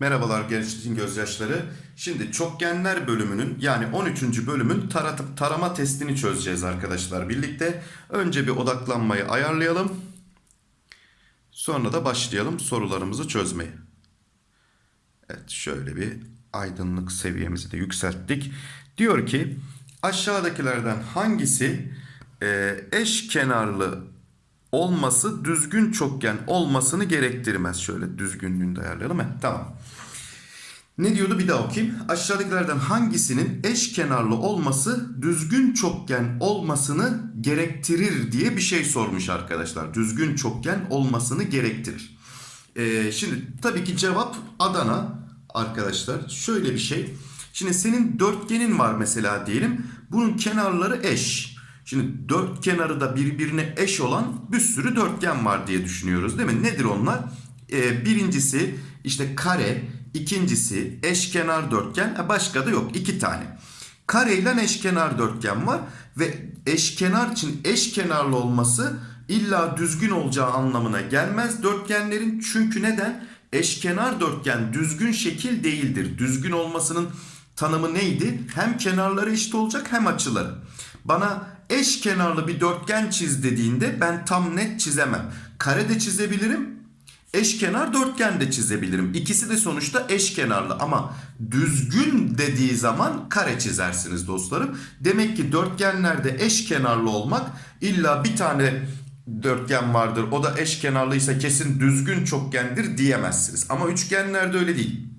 Merhabalar gençliğin gözyaşları. Şimdi çokgenler bölümünün yani 13. bölümün tara- tarama testini çözeceğiz arkadaşlar birlikte. Önce bir odaklanmayı ayarlayalım. Sonra da başlayalım sorularımızı çözmeye. Evet şöyle bir aydınlık seviyemizi de yükselttik. Diyor ki aşağıdakilerden hangisi e, eş kenarlı olması düzgün çokgen olmasını gerektirmez. Şöyle düzgünlüğünü de ayarlayalım. Heh, tamam. Ne diyordu bir daha okuyayım. Aşağıdakilerden hangisinin eş kenarlı olması düzgün çokgen olmasını gerektirir diye bir şey sormuş arkadaşlar. Düzgün çokgen olmasını gerektirir. Ee, şimdi tabii ki cevap Adana arkadaşlar. Şöyle bir şey. Şimdi senin dörtgenin var mesela diyelim. Bunun kenarları eş. Şimdi dört kenarı da birbirine eş olan bir sürü dörtgen var diye düşünüyoruz değil mi? Nedir onlar? Ee, birincisi işte kare, ikincisi eşkenar dörtgen, başka da yok iki tane. Kare ile eşkenar dörtgen var ve eşkenar için eşkenarlı olması illa düzgün olacağı anlamına gelmez dörtgenlerin. Çünkü neden? Eşkenar dörtgen düzgün şekil değildir. Düzgün olmasının tanımı neydi? Hem kenarları eşit olacak hem açıları. Bana eş kenarlı bir dörtgen çiz dediğinde ben tam net çizemem. Kare de çizebilirim. Eşkenar dörtgen de çizebilirim. İkisi de sonuçta eşkenarlı ama düzgün dediği zaman kare çizersiniz dostlarım. Demek ki dörtgenlerde eşkenarlı olmak illa bir tane dörtgen vardır. O da eşkenarlıysa kesin düzgün çokgendir diyemezsiniz. Ama üçgenlerde öyle değil.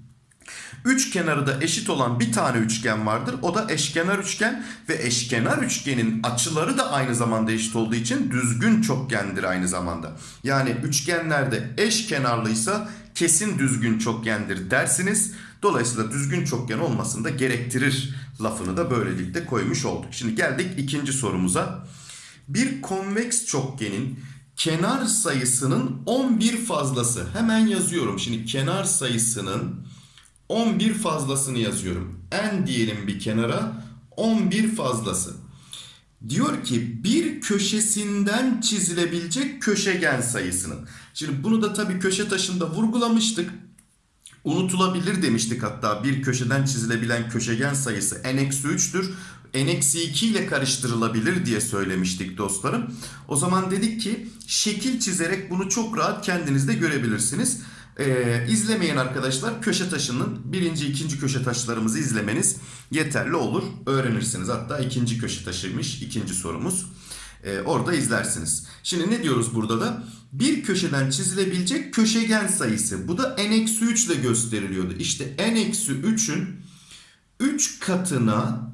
Üç kenarı da eşit olan bir tane üçgen vardır. O da eşkenar üçgen ve eşkenar üçgenin açıları da aynı zamanda eşit olduğu için düzgün çokgendir aynı zamanda. Yani üçgenlerde eşkenarlıysa kesin düzgün çokgendir dersiniz. Dolayısıyla düzgün çokgen olmasını da gerektirir lafını da böylelikle koymuş olduk. Şimdi geldik ikinci sorumuza. Bir konveks çokgenin kenar sayısının 11 fazlası. Hemen yazıyorum. Şimdi kenar sayısının 11 fazlasını yazıyorum. N diyelim bir kenara 11 fazlası. Diyor ki bir köşesinden çizilebilecek köşegen sayısının. Şimdi bunu da tabii köşe taşında vurgulamıştık. Unutulabilir demiştik hatta bir köşeden çizilebilen köşegen sayısı n-3'tür. n-2 ile karıştırılabilir diye söylemiştik dostlarım. O zaman dedik ki şekil çizerek bunu çok rahat kendiniz de görebilirsiniz. Ee, izlemeyen arkadaşlar köşe taşının birinci ikinci köşe taşlarımızı izlemeniz yeterli olur. Öğrenirsiniz hatta ikinci köşe taşıymış ikinci sorumuz. Ee, orada izlersiniz. Şimdi ne diyoruz burada da? Bir köşeden çizilebilecek köşegen sayısı. Bu da n-3 ile gösteriliyordu. İşte n-3'ün 3 katına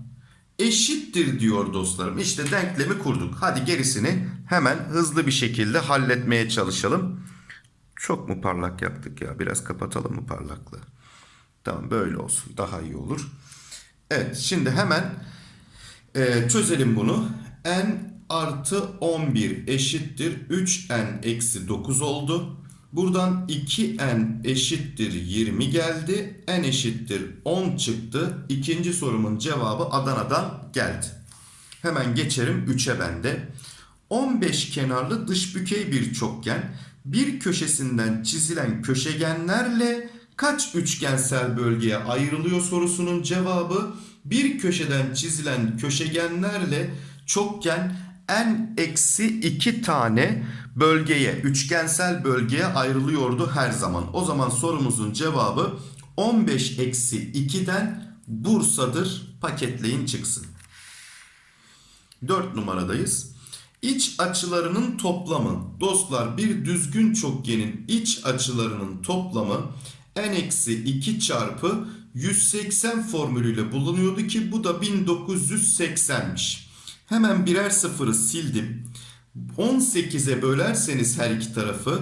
eşittir diyor dostlarım. İşte denklemi kurduk. Hadi gerisini hemen hızlı bir şekilde halletmeye çalışalım. Çok mu parlak yaptık ya? Biraz kapatalım mı parlaklığı? Tamam böyle olsun. Daha iyi olur. Evet şimdi hemen e, çözelim bunu. n artı 11 eşittir 3n eksi 9 oldu. Buradan 2n eşittir 20 geldi. n eşittir 10 çıktı. İkinci sorumun cevabı Adana'dan geldi. Hemen geçerim 3'e bende. 15 kenarlı dış bükey bir çokgen bir köşesinden çizilen köşegenlerle kaç üçgensel bölgeye ayrılıyor sorusunun cevabı bir köşeden çizilen köşegenlerle çokgen n eksi 2 tane bölgeye üçgensel bölgeye ayrılıyordu her zaman. O zaman sorumuzun cevabı 15 eksi 2'den Bursa'dır paketleyin çıksın. 4 numaradayız. İç açılarının toplamı. Dostlar bir düzgün çokgenin iç açılarının toplamı n-2 çarpı 180 formülüyle bulunuyordu ki bu da 1980'miş. Hemen birer sıfırı sildim. 18'e bölerseniz her iki tarafı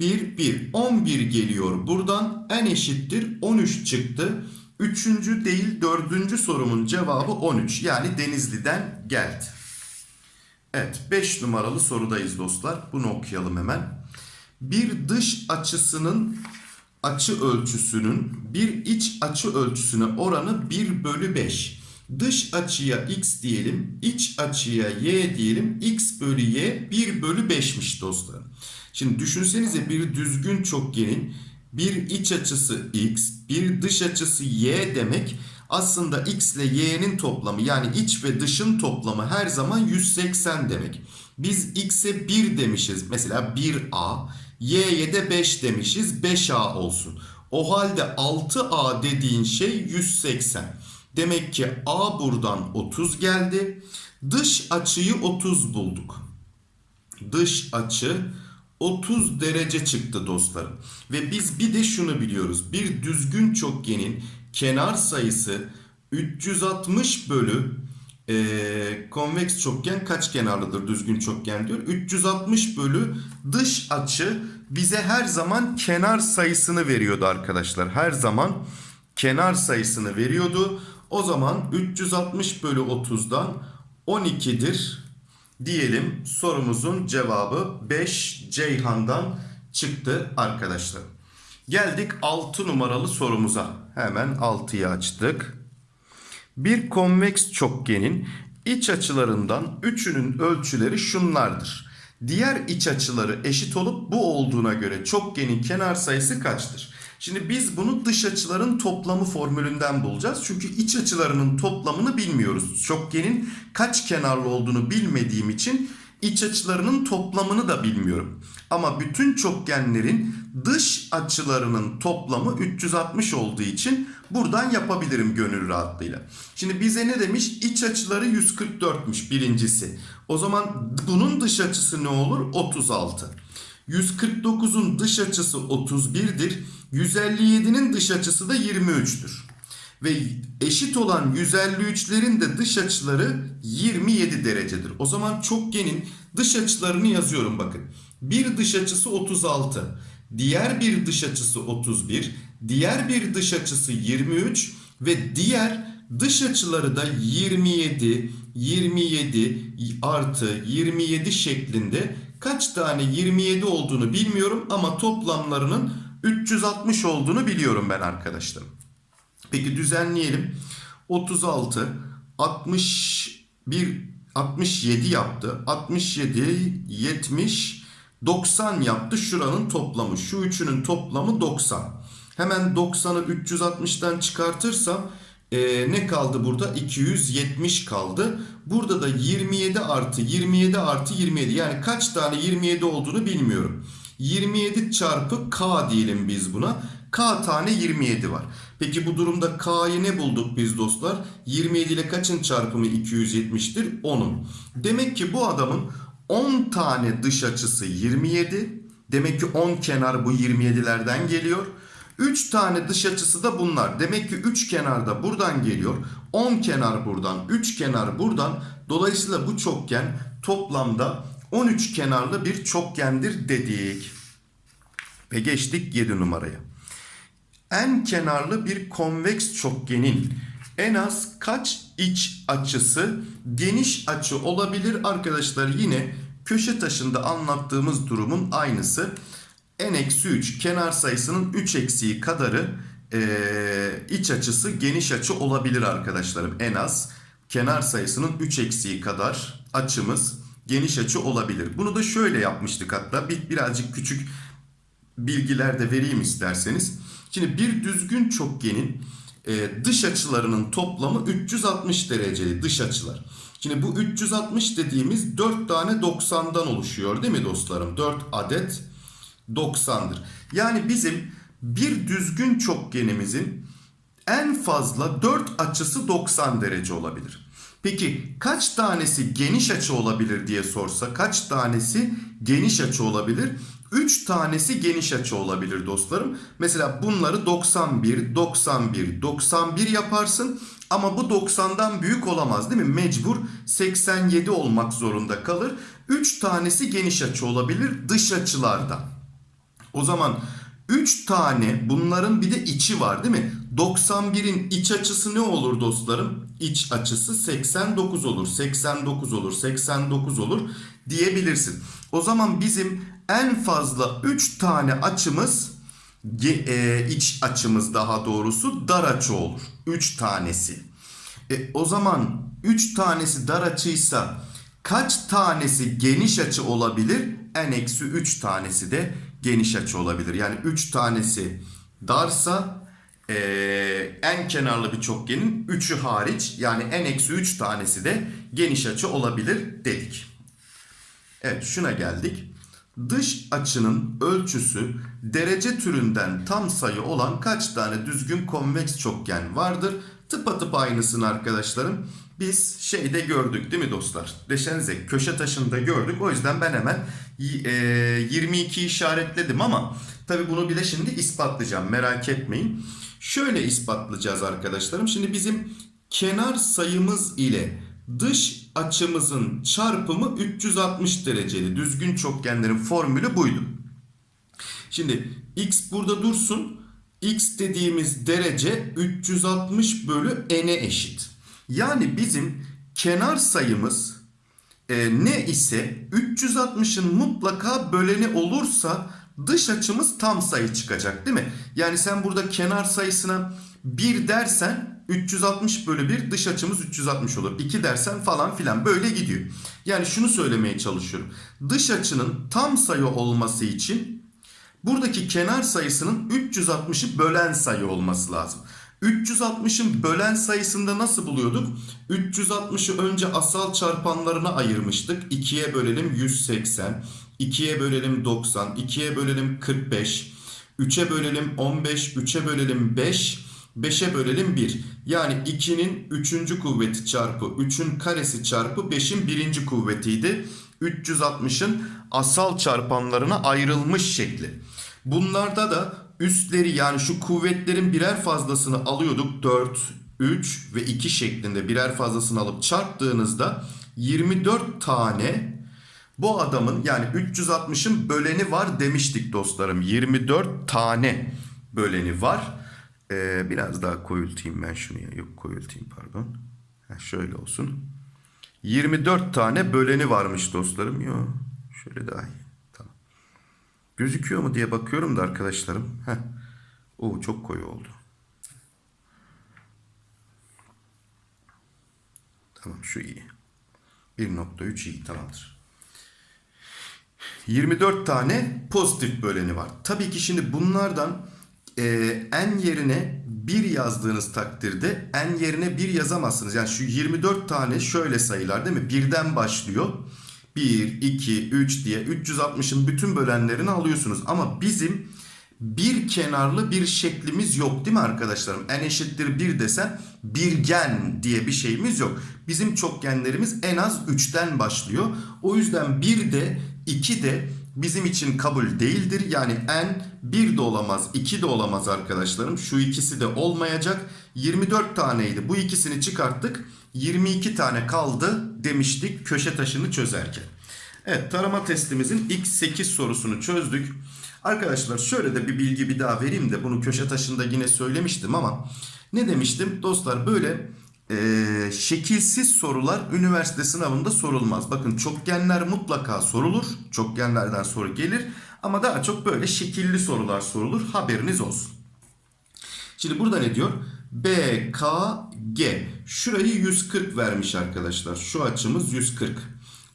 1 1 11 geliyor. Buradan n eşittir 13 çıktı. Üçüncü değil dördüncü sorumun cevabı 13. Yani Denizli'den geldi. Evet 5 numaralı sorudayız dostlar. Bunu okuyalım hemen. Bir dış açısının açı ölçüsünün bir iç açı ölçüsüne oranı 1 bölü 5. Dış açıya x diyelim. iç açıya y diyelim. x bölü y 1 bölü 5'miş dostlarım. Şimdi düşünsenize bir düzgün çokgenin bir iç açısı x, bir dış açısı y demek aslında x ile y'nin toplamı yani iç ve dışın toplamı her zaman 180 demek. Biz x'e 1 demişiz. Mesela 1a, y'ye de 5 demişiz. 5a olsun. O halde 6a dediğin şey 180. Demek ki a buradan 30 geldi. Dış açıyı 30 bulduk. Dış açı 30 derece çıktı dostlarım. Ve biz bir de şunu biliyoruz. Bir düzgün çokgenin kenar sayısı 360 bölü e, konveks çokgen kaç kenarlıdır düzgün çokgen diyor. 360 bölü dış açı bize her zaman kenar sayısını veriyordu arkadaşlar. Her zaman kenar sayısını veriyordu. O zaman 360 bölü 30'dan 12'dir diyelim sorumuzun cevabı 5 Ceyhan'dan çıktı arkadaşlar. Geldik 6 numaralı sorumuza. Hemen 6'yı açtık. Bir konveks çokgenin iç açılarından üçünün ölçüleri şunlardır. Diğer iç açıları eşit olup bu olduğuna göre çokgenin kenar sayısı kaçtır? Şimdi biz bunu dış açıların toplamı formülünden bulacağız. Çünkü iç açılarının toplamını bilmiyoruz. Çokgenin kaç kenarlı olduğunu bilmediğim için iç açılarının toplamını da bilmiyorum. Ama bütün çokgenlerin dış açılarının toplamı 360 olduğu için buradan yapabilirim gönül rahatlığıyla. Şimdi bize ne demiş? İç açıları 144'müş birincisi. O zaman bunun dış açısı ne olur? 36. 149'un dış açısı 31'dir. 157'nin dış açısı da 23'tür. Ve eşit olan 153'lerin de dış açıları 27 derecedir. O zaman çokgenin dış açılarını yazıyorum bakın. Bir dış açısı 36, diğer bir dış açısı 31, diğer bir dış açısı 23 ve diğer dış açıları da 27, 27 artı 27 şeklinde kaç tane 27 olduğunu bilmiyorum ama toplamlarının 360 olduğunu biliyorum ben arkadaşlarım. Peki düzenleyelim. 36, 61, 67 yaptı. 67, 70, 90 yaptı. Şuranın toplamı. Şu üçünün toplamı 90. Hemen 90'ı 360'tan çıkartırsam e, ne kaldı burada? 270 kaldı. Burada da 27 artı 27 artı 27. Yani kaç tane 27 olduğunu bilmiyorum. 27 çarpı k diyelim biz buna. K tane 27 var. Peki bu durumda K'yı ne bulduk biz dostlar? 27 ile kaçın çarpımı 270'tir? 10'un. Demek ki bu adamın 10 tane dış açısı 27. Demek ki 10 kenar bu 27'lerden geliyor. 3 tane dış açısı da bunlar. Demek ki 3 kenar da buradan geliyor. 10 kenar buradan, 3 kenar buradan. Dolayısıyla bu çokgen toplamda 13 kenarlı bir çokgendir dedik. Ve geçtik 7 numaraya. En kenarlı bir konveks çokgenin en az kaç iç açısı geniş açı olabilir arkadaşlar yine köşe taşında anlattığımız durumun aynısı n-3 kenar sayısının 3 eksiği kadarı e, iç açısı geniş açı olabilir arkadaşlarım en az kenar sayısının 3 eksiği kadar açımız geniş açı olabilir. Bunu da şöyle yapmıştık hatta bir, birazcık küçük bilgiler de vereyim isterseniz. Şimdi bir düzgün çokgenin e, dış açılarının toplamı 360 dereceli dış açılar. Şimdi bu 360 dediğimiz 4 tane 90'dan oluşuyor değil mi dostlarım? 4 adet 90'dır. Yani bizim bir düzgün çokgenimizin en fazla 4 açısı 90 derece olabilir. Peki kaç tanesi geniş açı olabilir diye sorsa kaç tanesi geniş açı olabilir? 3 tanesi geniş açı olabilir dostlarım. Mesela bunları 91, 91, 91 yaparsın. Ama bu 90'dan büyük olamaz değil mi? Mecbur 87 olmak zorunda kalır. 3 tanesi geniş açı olabilir dış açılarda. O zaman 3 tane bunların bir de içi var değil mi? 91'in iç açısı ne olur dostlarım? İç açısı 89 olur, 89 olur, 89 olur diyebilirsin. O zaman bizim en fazla 3 tane açımız e, iç açımız daha doğrusu dar açı olur. 3 tanesi. E, o zaman 3 tanesi dar açıysa kaç tanesi geniş açı olabilir? En eksi 3 tanesi de geniş açı olabilir. Yani 3 tanesi darsa e, en kenarlı bir çokgenin 3'ü hariç yani en eksi 3 tanesi de geniş açı olabilir dedik. Evet şuna geldik. Dış açının ölçüsü derece türünden tam sayı olan kaç tane düzgün konveks çokgen vardır? Tıpatıp aynısını arkadaşlarım biz şeyde gördük değil mi dostlar? Deşenize köşe taşında gördük. O yüzden ben hemen y- e, 22 işaretledim ama tabi bunu bile şimdi ispatlayacağım merak etmeyin. Şöyle ispatlayacağız arkadaşlarım. Şimdi bizim kenar sayımız ile dış açımızın çarpımı 360 dereceli. Düzgün çokgenlerin formülü buydu. Şimdi x burada dursun. x dediğimiz derece 360 bölü n'e eşit. Yani bizim kenar sayımız e, ne ise 360'ın mutlaka böleni olursa dış açımız tam sayı çıkacak değil mi? Yani sen burada kenar sayısına 1 dersen 360 bölü 1 dış açımız 360 olur. 2 dersen falan filan böyle gidiyor. Yani şunu söylemeye çalışıyorum. Dış açının tam sayı olması için buradaki kenar sayısının 360'ı bölen sayı olması lazım. 360'ın bölen sayısında nasıl buluyorduk? 360'ı önce asal çarpanlarına ayırmıştık. 2'ye bölelim 180, 2'ye bölelim 90, 2'ye bölelim 45, 3'e bölelim 15, 3'e bölelim 5, 5'e bölelim 1. Yani 2'nin 3. kuvveti çarpı 3'ün karesi çarpı 5'in 1. kuvvetiydi. 360'ın asal çarpanlarına ayrılmış şekli. Bunlarda da üstleri yani şu kuvvetlerin birer fazlasını alıyorduk. 4, 3 ve 2 şeklinde birer fazlasını alıp çarptığınızda 24 tane bu adamın yani 360'ın böleni var demiştik dostlarım. 24 tane böleni var. Ee, biraz daha koyultayım ben şunu ya. Yok koyultayım pardon. Ha, şöyle olsun. 24 tane böleni varmış dostlarım. Yok şöyle daha iyi. Tamam. Gözüküyor mu diye bakıyorum da arkadaşlarım. Heh. Oo çok koyu oldu. Tamam şu iyi. 1.3 iyi tamamdır. 24 tane pozitif böleni var. Tabii ki şimdi bunlardan e, en yerine 1 yazdığınız takdirde en yerine 1 yazamazsınız. Yani şu 24 tane şöyle sayılar değil mi? Birden başlıyor. 1, 2, 3 diye 360'ın bütün bölenlerini alıyorsunuz. Ama bizim bir kenarlı bir şeklimiz yok değil mi arkadaşlarım? En eşittir 1 desen birgen diye bir şeyimiz yok. Bizim çokgenlerimiz en az 3'ten başlıyor. O yüzden 1 de 2 de bizim için kabul değildir. Yani en 1 de olamaz 2 de olamaz arkadaşlarım. Şu ikisi de olmayacak. 24 taneydi. Bu ikisini çıkarttık. 22 tane kaldı demiştik köşe taşını çözerken. Evet tarama testimizin ilk 8 sorusunu çözdük. Arkadaşlar şöyle de bir bilgi bir daha vereyim de bunu köşe taşında yine söylemiştim ama ne demiştim? Dostlar böyle e, şekilsiz sorular üniversite sınavında sorulmaz. Bakın çokgenler mutlaka sorulur. Çokgenlerden soru gelir ama daha çok böyle şekilli sorular sorulur. Haberiniz olsun. Şimdi burada ne diyor? B, K, G. Şurayı 140 vermiş arkadaşlar. Şu açımız 140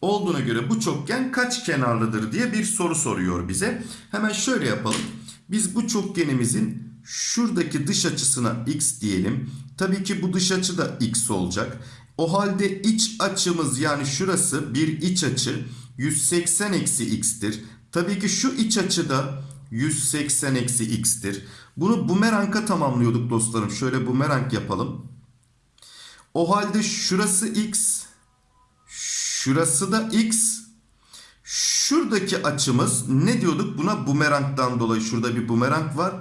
olduğuna göre bu çokgen kaç kenarlıdır diye bir soru soruyor bize. Hemen şöyle yapalım. Biz bu çokgenimizin şuradaki dış açısına x diyelim. Tabii ki bu dış açı da x olacak. O halde iç açımız yani şurası bir iç açı 180 eksi x'tir. Tabii ki şu iç açı da 180 eksi x'tir. Bunu bumerang'a tamamlıyorduk dostlarım. Şöyle bumerang yapalım. O halde şurası x, Şurası da x. Şuradaki açımız ne diyorduk? Buna bumerangdan dolayı şurada bir bumerang var.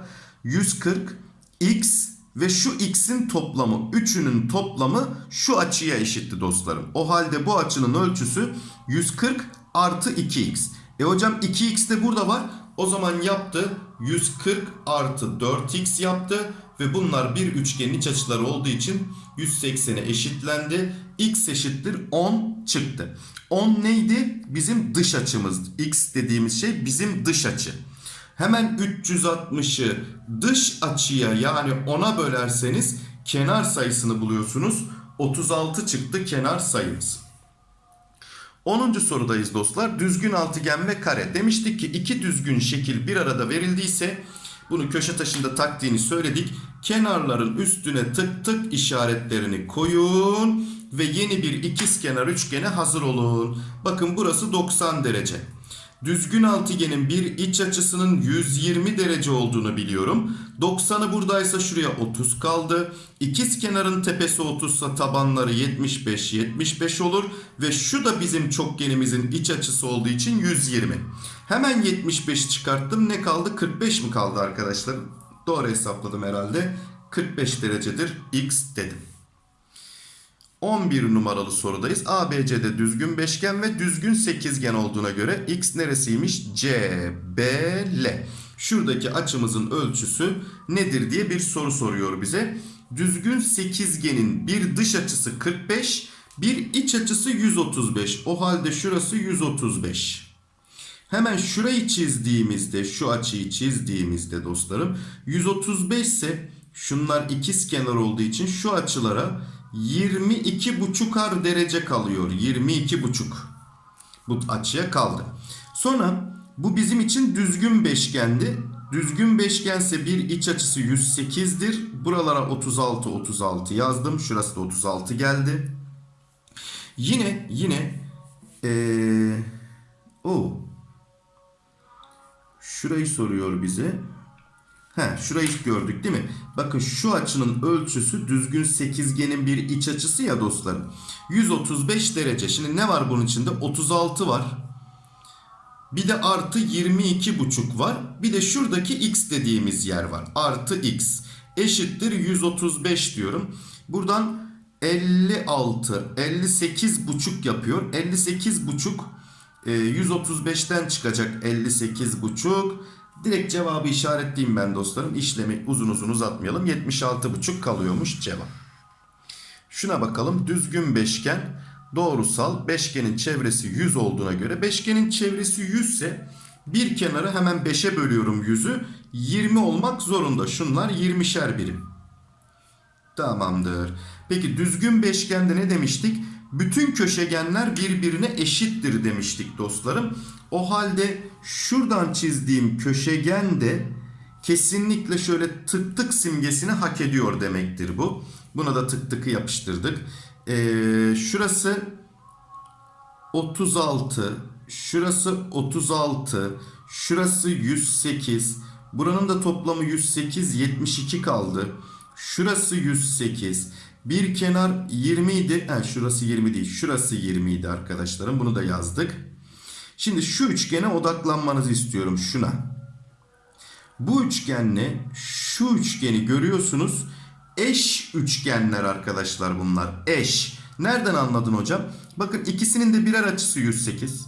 140 x ve şu x'in toplamı, üçünün toplamı şu açıya eşitti dostlarım. O halde bu açının ölçüsü 140 artı 2x. E hocam 2x de burada var. O zaman yaptı 140 artı 4x yaptı ve bunlar bir üçgenin iç açıları olduğu için 180'e eşitlendi. X eşittir 10 çıktı. 10 neydi? Bizim dış açımız. X dediğimiz şey bizim dış açı. Hemen 360'ı dış açıya yani 10'a bölerseniz kenar sayısını buluyorsunuz. 36 çıktı kenar sayımız. 10. sorudayız dostlar. Düzgün altıgen ve kare. Demiştik ki iki düzgün şekil bir arada verildiyse bunu köşe taşında taktiğini söyledik. Kenarların üstüne tık tık işaretlerini koyun ve yeni bir ikizkenar üçgene hazır olun. Bakın burası 90 derece. Düzgün altıgenin bir iç açısının 120 derece olduğunu biliyorum. 90'ı buradaysa şuraya 30 kaldı. İkiz kenarın tepesi 30 ise tabanları 75 75 olur ve şu da bizim çokgenimizin iç açısı olduğu için 120. Hemen 75 çıkarttım. Ne kaldı? 45 mi kaldı arkadaşlar? Doğru hesapladım herhalde. 45 derecedir x dedim. 11 numaralı sorudayız. ABC'de düzgün beşgen ve düzgün sekizgen olduğuna göre x neresiymiş? CBL. Şuradaki açımızın ölçüsü nedir diye bir soru soruyor bize. Düzgün sekizgenin bir dış açısı 45, bir iç açısı 135. O halde şurası 135. Hemen şurayı çizdiğimizde, şu açıyı çizdiğimizde dostlarım 135 ise şunlar ikiz kenar olduğu için şu açılara 22 buçukar derece kalıyor. 22 buçuk. Bu açıya kaldı. Sonra bu bizim için düzgün beşgendi. Düzgün beşgense bir iç açısı 108'dir. Buralara 36 36 yazdım. Şurası da 36 geldi. Yine yine ee, o şurayı soruyor bize. He, şurayı gördük değil mi? Bakın şu açının ölçüsü düzgün sekizgenin bir iç açısı ya dostlarım. 135 derece. Şimdi ne var bunun içinde? 36 var. Bir de artı 22 buçuk var. Bir de şuradaki x dediğimiz yer var. Artı x eşittir 135 diyorum. Buradan 56, 58 buçuk yapıyor. 58 buçuk 135'ten çıkacak 58 buçuk. Direkt cevabı işaretleyeyim ben dostlarım. İşlemi uzun uzun uzatmayalım. 76,5 kalıyormuş cevap. Şuna bakalım. Düzgün beşgen doğrusal. Beşgenin çevresi 100 olduğuna göre. Beşgenin çevresi 100 ise bir kenarı hemen 5'e bölüyorum 100'ü. 20 olmak zorunda. Şunlar 20'şer birim. Tamamdır. Peki düzgün beşgende ne demiştik? Bütün köşegenler birbirine eşittir demiştik dostlarım. O halde şuradan çizdiğim köşegen de kesinlikle şöyle tık tık simgesini hak ediyor demektir bu. Buna da tık tıkı yapıştırdık. Ee, şurası 36, şurası 36, şurası 108. Buranın da toplamı 108, 72 kaldı. Şurası 108. Bir kenar 20 idi. Ha, şurası 20 değil. Şurası 20 idi arkadaşlarım. Bunu da yazdık. Şimdi şu üçgene odaklanmanızı istiyorum. Şuna. Bu üçgenle şu üçgeni görüyorsunuz. Eş üçgenler arkadaşlar bunlar. Eş. Nereden anladın hocam? Bakın ikisinin de birer açısı 108.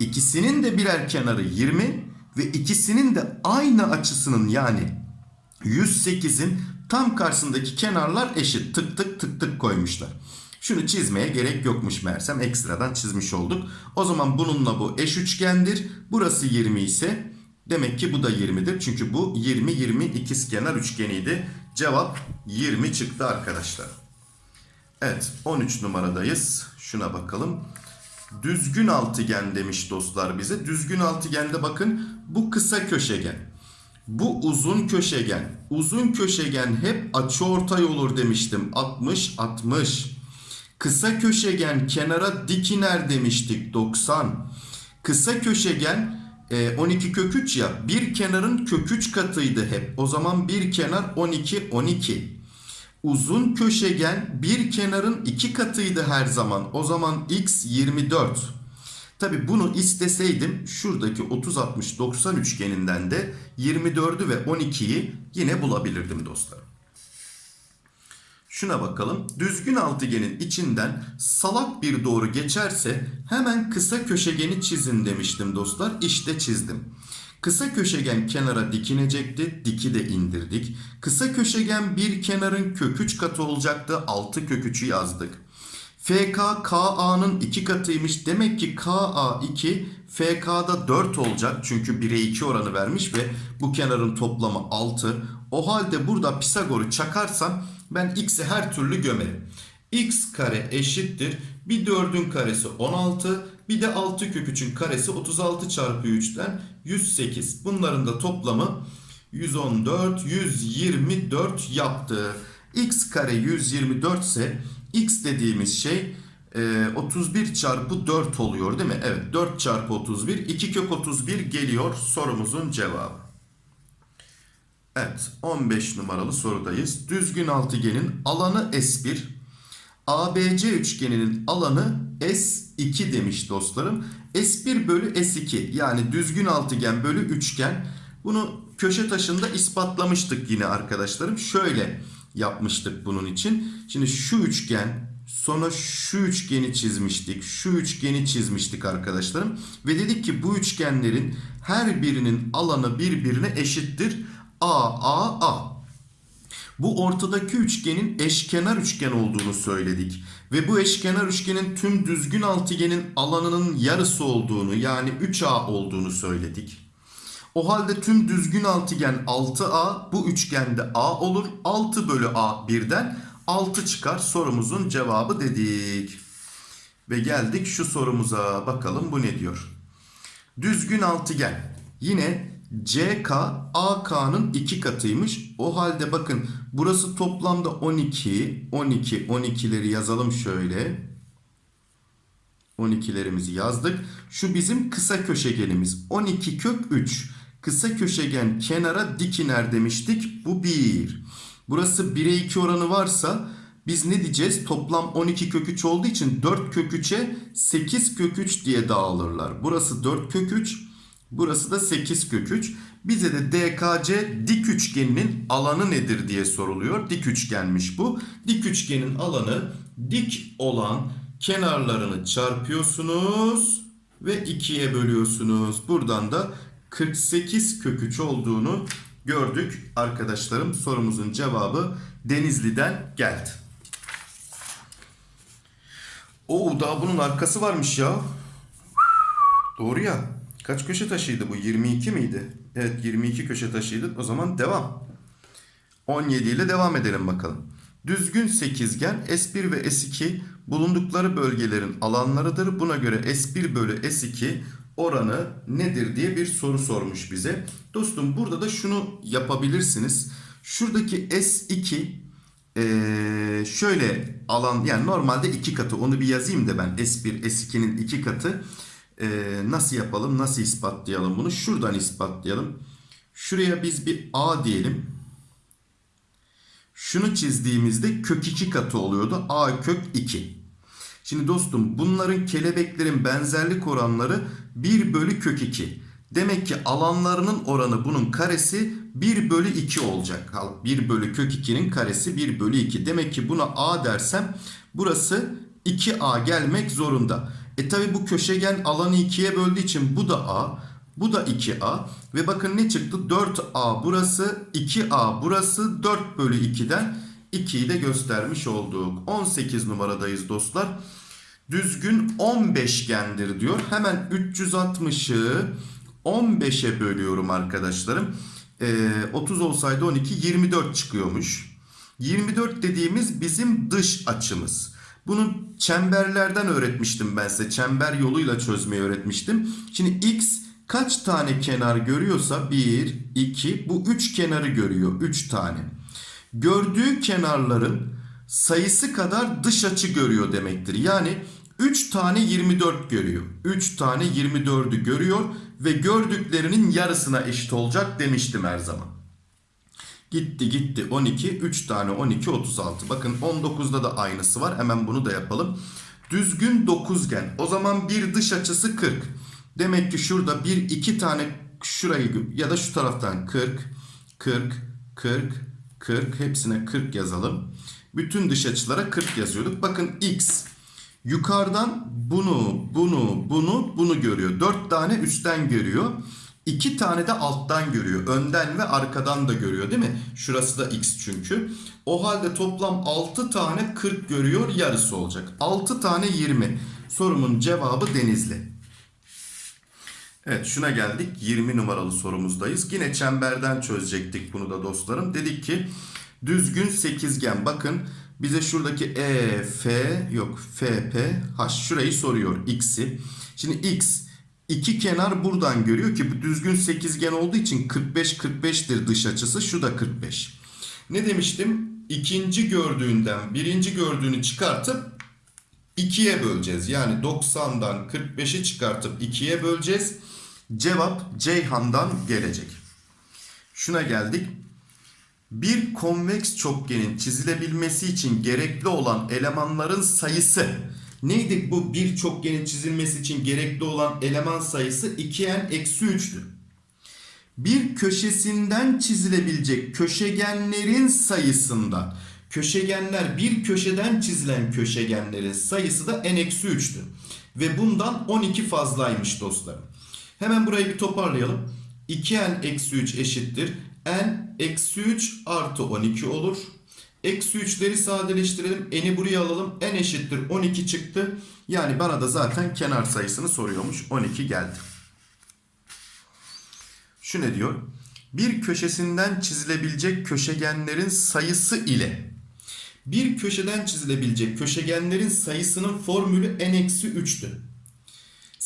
İkisinin de birer kenarı 20 ve ikisinin de aynı açısının yani 108'in tam karşısındaki kenarlar eşit. Tık tık tık tık koymuşlar. Şunu çizmeye gerek yokmuş meğersem ekstradan çizmiş olduk. O zaman bununla bu eş üçgendir. Burası 20 ise demek ki bu da 20'dir. Çünkü bu 20 20 ikizkenar üçgeniydi. Cevap 20 çıktı arkadaşlar. Evet 13 numaradayız. Şuna bakalım. Düzgün altıgen demiş dostlar bize. Düzgün altıgende bakın bu kısa köşegen. Bu uzun köşegen. Uzun köşegen hep açıortay olur demiştim. 60 60. Kısa köşegen kenara dik iner demiştik 90. Kısa köşegen 12 kök 3 ya bir kenarın kök 3 katıydı hep. O zaman bir kenar 12 12. Uzun köşegen bir kenarın iki katıydı her zaman. O zaman x 24. Tabi bunu isteseydim şuradaki 30 60 90 üçgeninden de 24'ü ve 12'yi yine bulabilirdim dostlar. Şuna bakalım. Düzgün altıgenin içinden salak bir doğru geçerse hemen kısa köşegeni çizin demiştim dostlar. İşte çizdim. Kısa köşegen kenara dikinecekti. Diki de indirdik. Kısa köşegen bir kenarın kök 3 katı olacaktı. 6 kök 3'ü yazdık. FK KA'nın 2 katıymış. Demek ki KA 2 FK'da 4 olacak. Çünkü 1'e 2 oranı vermiş ve bu kenarın toplamı 6. O halde burada Pisagor'u çakarsam ben x'i her türlü gömerim. x kare eşittir. Bir 4'ün karesi 16. Bir de 6 kök 3'ün karesi 36 çarpı 3'ten 108. Bunların da toplamı 114, 124 yaptı. x kare 124 ise x dediğimiz şey e, 31 çarpı 4 oluyor değil mi? Evet 4 çarpı 31 2 kök 31 geliyor sorumuzun cevabı. Evet 15 numaralı sorudayız. Düzgün altıgenin alanı S1. ABC üçgeninin alanı S2 demiş dostlarım. S1 bölü S2 yani düzgün altıgen bölü üçgen. Bunu köşe taşında ispatlamıştık yine arkadaşlarım. Şöyle yapmıştık bunun için. Şimdi şu üçgen sonra şu üçgeni çizmiştik. Şu üçgeni çizmiştik arkadaşlarım. Ve dedik ki bu üçgenlerin her birinin alanı birbirine eşittir. A, A, A. Bu ortadaki üçgenin eşkenar üçgen olduğunu söyledik. Ve bu eşkenar üçgenin tüm düzgün altıgenin alanının yarısı olduğunu yani 3A olduğunu söyledik. O halde tüm düzgün altıgen 6A bu üçgende A olur. 6 bölü A birden 6 çıkar sorumuzun cevabı dedik. Ve geldik şu sorumuza bakalım bu ne diyor. Düzgün altıgen yine CK AK'nın iki katıymış. O halde bakın burası toplamda 12 12 12'leri yazalım şöyle. 12'lerimizi yazdık. Şu bizim kısa köşegenimiz. 12 kök 3. Kısa köşegen kenara dik iner demiştik. Bu 1. Burası 1'e 2 oranı varsa biz ne diyeceğiz? Toplam 12 kök 3 olduğu için 4 kök 3'e 8 kök 3 diye dağılırlar. Burası 4 kök 3. Burası da 8 kök 3. Bize de DKC dik üçgeninin alanı nedir diye soruluyor. Dik üçgenmiş bu. Dik üçgenin alanı dik olan kenarlarını çarpıyorsunuz ve 2'ye bölüyorsunuz. Buradan da 48 kök 3 olduğunu gördük arkadaşlarım. Sorumuzun cevabı Denizli'den geldi. Oo daha bunun arkası varmış ya. Doğru ya. Kaç köşe taşıydı bu? 22 miydi? Evet 22 köşe taşıydı. O zaman devam. 17 ile devam edelim bakalım. Düzgün sekizgen S1 ve S2 bulundukları bölgelerin alanlarıdır. Buna göre S1 bölü S2 oranı nedir diye bir soru sormuş bize. Dostum burada da şunu yapabilirsiniz. Şuradaki S2 ee, şöyle alan yani normalde iki katı. Onu bir yazayım da ben. S1 S2'nin iki katı. Nasıl yapalım nasıl ispatlayalım bunu? Şuradan ispatlayalım. Şuraya biz bir A diyelim. Şunu çizdiğimizde kök 2 katı oluyordu. A kök 2 şimdi dostum bunların kelebeklerin benzerlik oranları 1 bölü kök 2 demek ki alanlarının oranı bunun karesi 1 bölü 2 olacak 1 bölü kök 2'nin karesi 1 bölü 2 demek ki buna A dersem burası 2A gelmek zorunda e tabi bu köşegen alanı 2'ye böldüğü için bu da A. Bu da 2A. Ve bakın ne çıktı? 4A burası. 2A burası. 4 bölü 2'den 2'yi de göstermiş olduk. 18 numaradayız dostlar. Düzgün 15gendir diyor. Hemen 360'ı 15'e bölüyorum arkadaşlarım. Ee, 30 olsaydı 12 24 çıkıyormuş. 24 dediğimiz bizim dış açımız. Bunu çemberlerden öğretmiştim ben size. Çember yoluyla çözmeyi öğretmiştim. Şimdi x kaç tane kenar görüyorsa 1, 2 bu 3 kenarı görüyor. 3 tane. Gördüğü kenarların sayısı kadar dış açı görüyor demektir. Yani 3 tane 24 görüyor. 3 tane 24'ü görüyor ve gördüklerinin yarısına eşit olacak demiştim her zaman. Gitti gitti 12 3 tane 12 36 bakın 19'da da aynısı var hemen bunu da yapalım düzgün dokuzgen o zaman bir dış açısı 40 demek ki şurada bir iki tane şurayı ya da şu taraftan 40 40 40 40 hepsine 40 yazalım bütün dış açılara 40 yazıyorduk bakın x yukarıdan bunu bunu bunu bunu görüyor 4 tane üstten görüyor İki tane de alttan görüyor. Önden ve arkadan da görüyor değil mi? Şurası da x çünkü. O halde toplam 6 tane 40 görüyor yarısı olacak. 6 tane 20. Sorumun cevabı Denizli. Evet şuna geldik. 20 numaralı sorumuzdayız. Yine çemberden çözecektik bunu da dostlarım. Dedik ki düzgün sekizgen bakın Bize şuradaki E, F yok F, P, H şurayı soruyor x'i. Şimdi x iki kenar buradan görüyor ki bu düzgün sekizgen olduğu için 45 45'tir dış açısı. Şu da 45. Ne demiştim? İkinci gördüğünden birinci gördüğünü çıkartıp 2'ye böleceğiz. Yani 90'dan 45'i çıkartıp 2'ye böleceğiz. Cevap Ceyhan'dan gelecek. Şuna geldik. Bir konveks çokgenin çizilebilmesi için gerekli olan elemanların sayısı. Neydi bu bir çokgenin çizilmesi için gerekli olan eleman sayısı 2n eksi 3'tü. Bir köşesinden çizilebilecek köşegenlerin sayısından köşegenler bir köşeden çizilen köşegenlerin sayısı da n eksi 3'tü. Ve bundan 12 fazlaymış dostlarım. Hemen burayı bir toparlayalım. 2n eksi 3 eşittir. n eksi 3 artı 12 olur. Eksi 3'leri sadeleştirelim. N'i buraya alalım. n eşittir 12 çıktı. Yani bana da zaten kenar sayısını soruyormuş. 12 geldi. Şu ne diyor? Bir köşesinden çizilebilecek köşegenlerin sayısı ile bir köşeden çizilebilecek köşegenlerin sayısının formülü n-3'tü.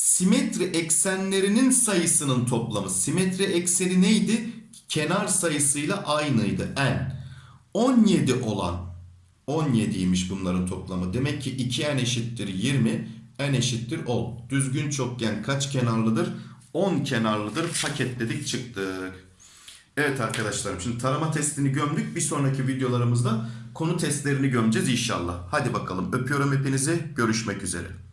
Simetri eksenlerinin sayısının toplamı. Simetri ekseni neydi? Kenar sayısıyla aynıydı. n. 17 olan 17'ymiş bunların toplamı. Demek ki 2n eşittir 20, n eşittir 10. Düzgün çokgen kaç kenarlıdır? 10 kenarlıdır. Paketledik çıktık. Evet arkadaşlarım şimdi tarama testini gömdük. Bir sonraki videolarımızda konu testlerini gömeceğiz inşallah. Hadi bakalım öpüyorum hepinizi. Görüşmek üzere.